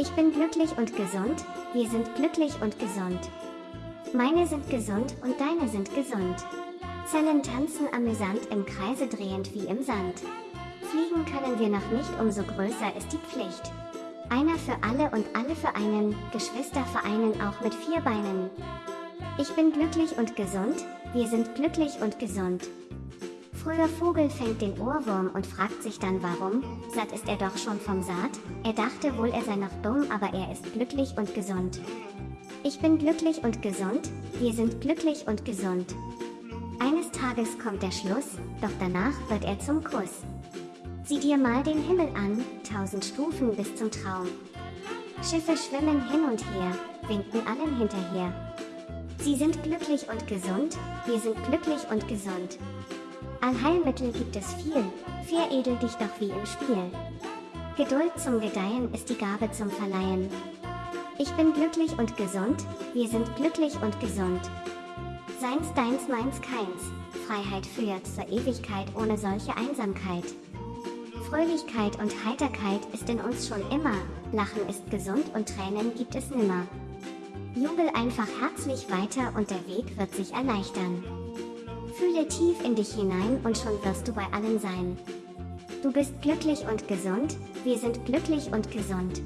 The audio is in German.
Ich bin glücklich und gesund, wir sind glücklich und gesund. Meine sind gesund und deine sind gesund. Zellen tanzen amüsant im Kreise drehend wie im Sand. Fliegen können wir noch nicht, umso größer ist die Pflicht. Einer für alle und alle für einen, Geschwister vereinen auch mit vier Beinen. Ich bin glücklich und gesund, wir sind glücklich und gesund. Früher Vogel fängt den Ohrwurm und fragt sich dann warum, satt ist er doch schon vom Saat, er dachte wohl er sei noch dumm, aber er ist glücklich und gesund. Ich bin glücklich und gesund, wir sind glücklich und gesund. Eines Tages kommt der Schluss, doch danach wird er zum Kuss. Sieh dir mal den Himmel an, tausend Stufen bis zum Traum. Schiffe schwimmen hin und her, winken allen hinterher. Sie sind glücklich und gesund, wir sind glücklich und gesund. Allheilmittel gibt es viel, veredel dich doch wie im Spiel. Geduld zum Gedeihen ist die Gabe zum Verleihen. Ich bin glücklich und gesund, wir sind glücklich und gesund. Seins, deins, meins, keins, Freiheit führt zur Ewigkeit ohne solche Einsamkeit. Fröhlichkeit und Heiterkeit ist in uns schon immer, Lachen ist gesund und Tränen gibt es nimmer. Jubel einfach herzlich weiter und der Weg wird sich erleichtern. Fühle tief in dich hinein und schon wirst du bei allen sein. Du bist glücklich und gesund, wir sind glücklich und gesund.